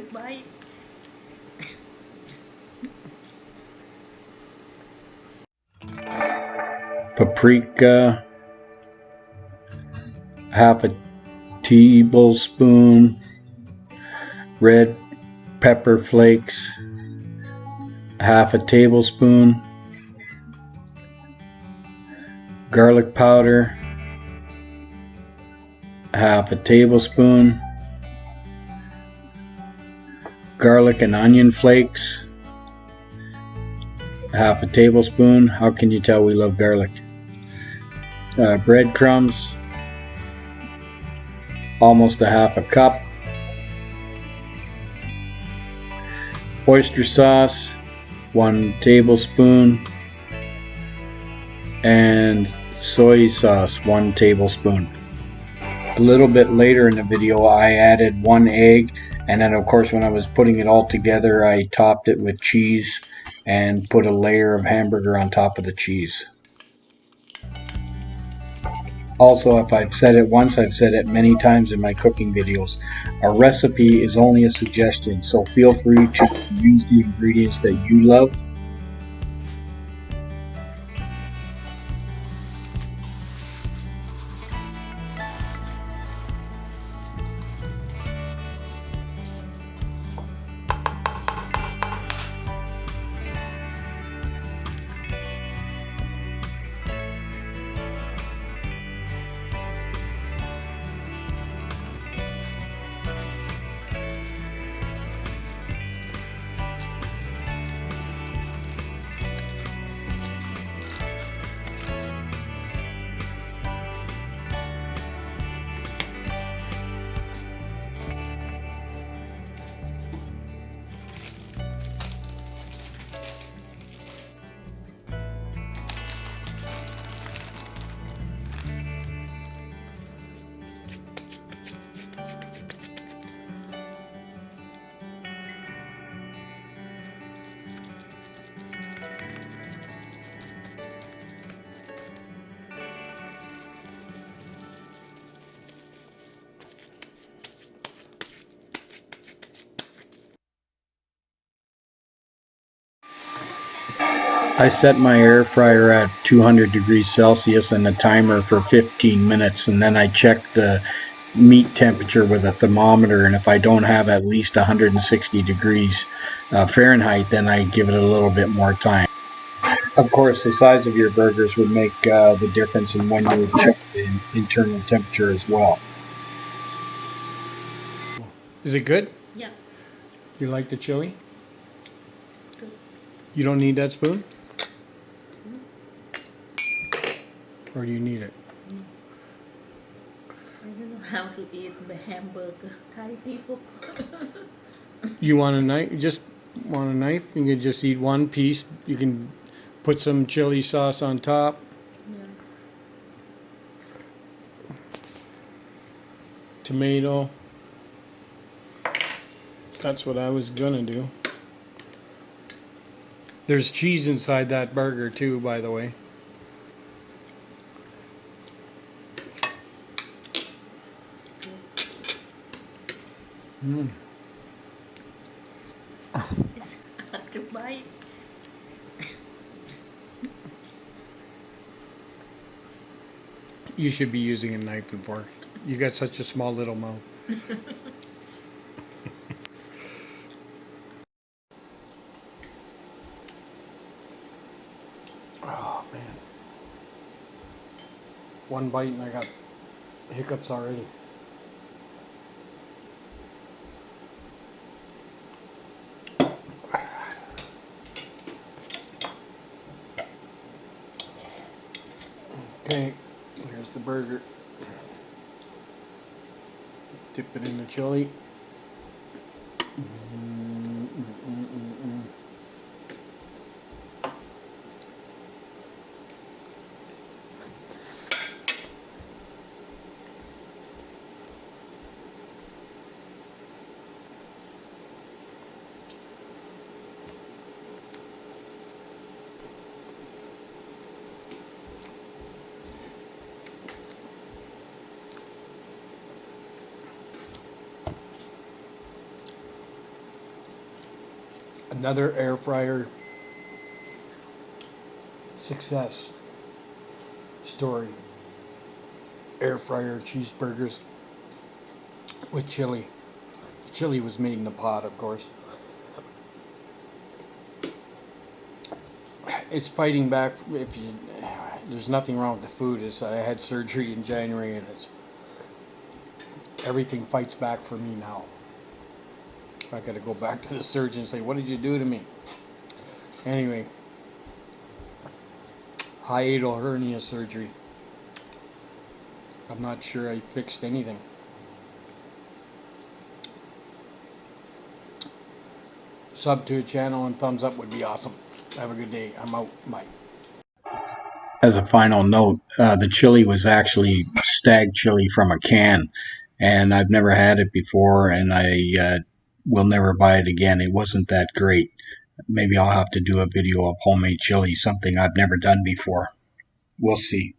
bay paprika, half a tablespoon, red pepper flakes, half a tablespoon, garlic powder, half a tablespoon, garlic and onion flakes, half a tablespoon. How can you tell we love garlic? Uh, breadcrumbs, almost a half a cup. Oyster sauce, one tablespoon. And soy sauce, one tablespoon. A little bit later in the video, I added one egg. And then, of course, when I was putting it all together, I topped it with cheese and put a layer of hamburger on top of the cheese. Also, if I've said it once, I've said it many times in my cooking videos. A recipe is only a suggestion, so feel free to use the ingredients that you love I set my air fryer at 200 degrees Celsius and a timer for 15 minutes and then I check the meat temperature with a thermometer and if I don't have at least 160 degrees uh, Fahrenheit then I give it a little bit more time. Of course the size of your burgers would make uh, the difference in when you check the internal temperature as well. Is it good? Yeah You like the chili? Good You don't need that spoon? Or do you need it? I don't know how to eat the hamburger Thai people You want a knife? You just want a knife? You can just eat one piece. You can put some chili sauce on top. yeah. Tomato. That's what I was gonna do. There's cheese inside that burger too, by the way. Mm. It's hard to bite You should be using a knife and fork. You got such a small little mouth. oh man. One bite and I got hiccups already. Okay, here's the burger. Dip it in the chili. Mm, mm, mm, another air fryer success story. Air fryer cheeseburgers with chili. Chili was made in the pot, of course. It's fighting back. If you, there's nothing wrong with the food. It's, I had surgery in January, and it's everything fights back for me now. I got to go back to the surgeon and say, "What did you do to me?" Anyway, hiatal hernia surgery. I'm not sure I fixed anything. Sub to a channel and thumbs up would be awesome. Have a good day. I'm out. Bye. As a final note, uh, the chili was actually Stagg chili from a can, and I've never had it before, and I uh, will never buy it again. It wasn't that great. Maybe I'll have to do a video of homemade chili, something I've never done before. We'll see.